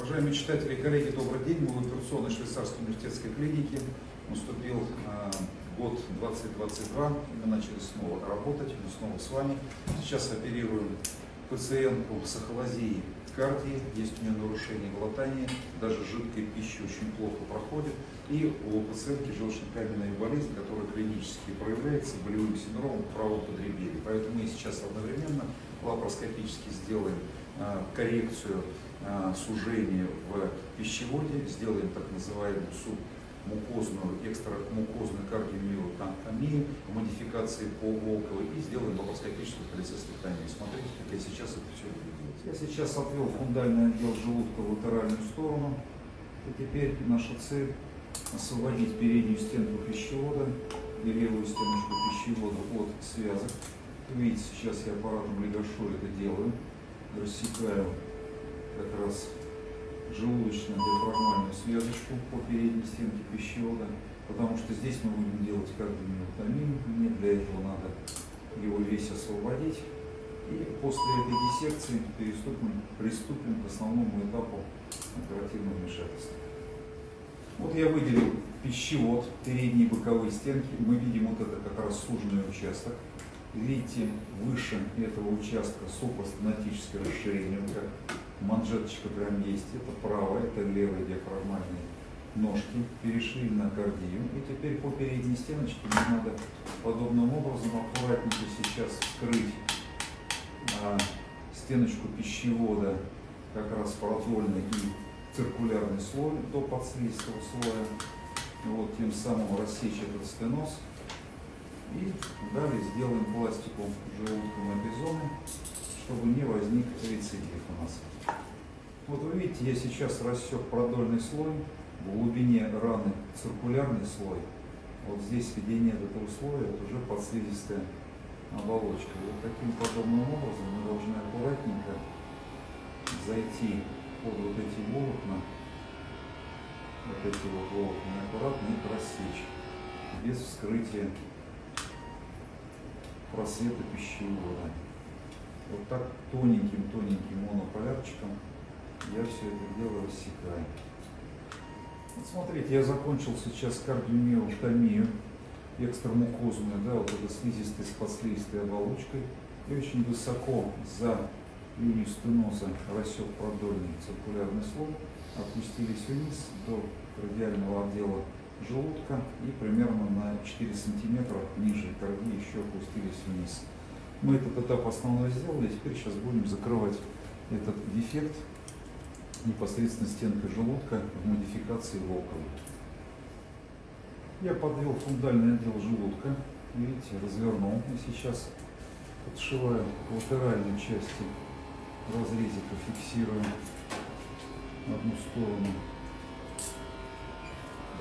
Уважаемые читатели и коллеги, добрый день. Мы в операционной швейцарской университетской клинике. Наступил э, год 2022, и мы начали снова работать, мы снова с вами. Сейчас оперируем пациентку с ахолазией кардии, есть у нее нарушение глотания, даже жидкая пища очень плохо проходит. И у пациентки желчно-каменная болезнь, которая клинически проявляется болевым синдромом правого подреберья. Поэтому мы сейчас одновременно лапароскопически сделаем коррекцию э, сужения в пищеводе, сделаем так называемую субмукозную, экстрамукозную кардиомиотомию, модификации по Волковой и сделаем лапароскопическую холецистектомию. Смотрите, как я сейчас это все буду делать. Я сейчас отвел фундальный отдел желудка в латеральную сторону. И теперь наша цель освободить переднюю стенку пищевода и левую стеночку пищевода от связок. Видите, сейчас я аппаратом легашо это делаю. Рассекаю как раз желудочную диафрагмальную связочку по передней стенке пищевода, потому что здесь мы будем делать кардиомиотомию. Мне для этого надо его весь освободить. И после этой диссекции переступим, приступим к основному этапу оперативного вмешательства. Вот я выделил пищевод, передние боковые стенки. Мы видим вот это как раз суженный участок. Видите, выше этого участка супрастенатическое расширение, как манжеточка прям есть. Это правая, это левая диафрагмальные ножки. Перешли на кардию. И теперь по передней стеночке нам надо подобным образом аккуратненько сейчас вскрыть а, стеночку пищевода, как раз продольный и циркулярный слой до подслизистого слоя. Вот, тем самым рассечь этот стеноз. И далее сделаем пластику желудком эпизоны, чтобы не возник рецидив у нас. Вот вы видите, я сейчас рассек продольный слой, в глубине раны циркулярный слой. Вот здесь, где нет этого слоя, это уже подслизистая оболочка. Вот таким подобным образом мы должны аккуратненько зайти под вот эти волокна, вот эти вот волокна, аккуратно их рассечь, без вскрытия просвета пищевода. Вот так тоненьким-тоненьким монополярчиком я все это дело рассекаю. Вот смотрите, я закончил сейчас кардиомиотомию экстрамукозную, да, вот это слизистая с подслизистой оболочкой. И очень высоко за линию стеноза рассек продольный циркулярный слой, опустились вниз до радиального отдела желудка и примерно на 4 сантиметра ниже кардии еще опустились вниз. Мы этот этап основной сделали, теперь сейчас будем закрывать этот дефект непосредственно стенкой желудка в модификации Волкова. Я подвел фундальный отдел желудка, видите, развернул и сейчас подшиваю к части разрезика фиксируем одну сторону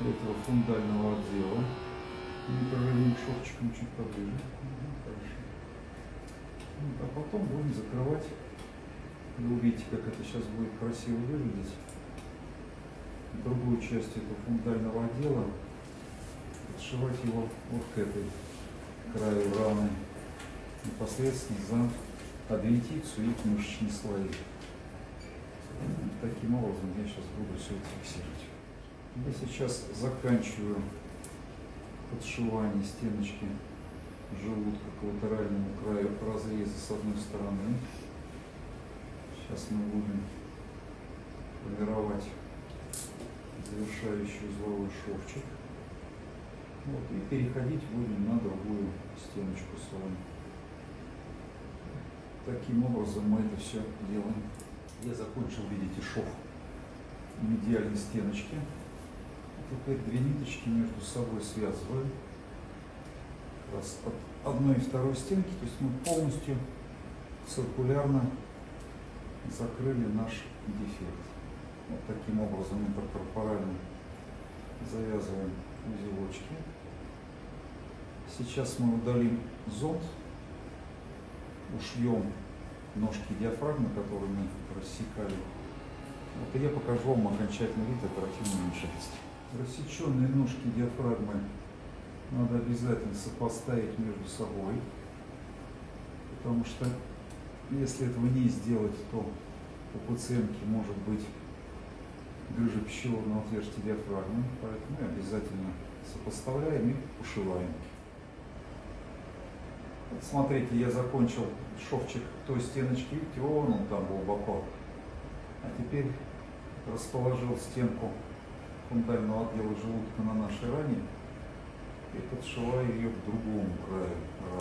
этого фундального отдела. Непрорывным шовчиком чуть поближе. Хорошо. А потом будем закрывать. Вы увидите, как это сейчас будет красиво выглядеть. Другую часть этого фундального отдела подшивать его вот к этой краю раны непосредственно за адвентицию и мышечные слои. Таким образом я сейчас буду все это фиксировать. Я сейчас заканчиваю подшивание стеночки желудка к латеральному краю разреза с одной стороны. Сейчас мы будем формировать завершающий узловой шовчик. Вот, и переходить будем на другую стеночку с вами. Таким образом мы это все делаем. Я закончил, видите, шов медиальной стеночки. Теперь две ниточки между собой связываем. Раз от одной и второй стенки, то есть мы полностью циркулярно закрыли наш дефект. Вот таким образом интеркорпорально завязываем узелочки. Сейчас мы удалим зонд ушьем ножки диафрагмы, которые мы рассекали. Вот и я покажу вам окончательный вид оперативного вмешательства. Рассеченные ножки диафрагмы надо обязательно сопоставить между собой, потому что если этого не сделать, то у пациентки может быть грыжа пищеводного отверстия диафрагмы, поэтому и обязательно сопоставляем и ушиваем. Вот смотрите, я закончил шовчик той стеночки, вон он там глубоко. А теперь расположил стенку фундального отдела желудка на нашей ране и подшиваю ее к другому краю.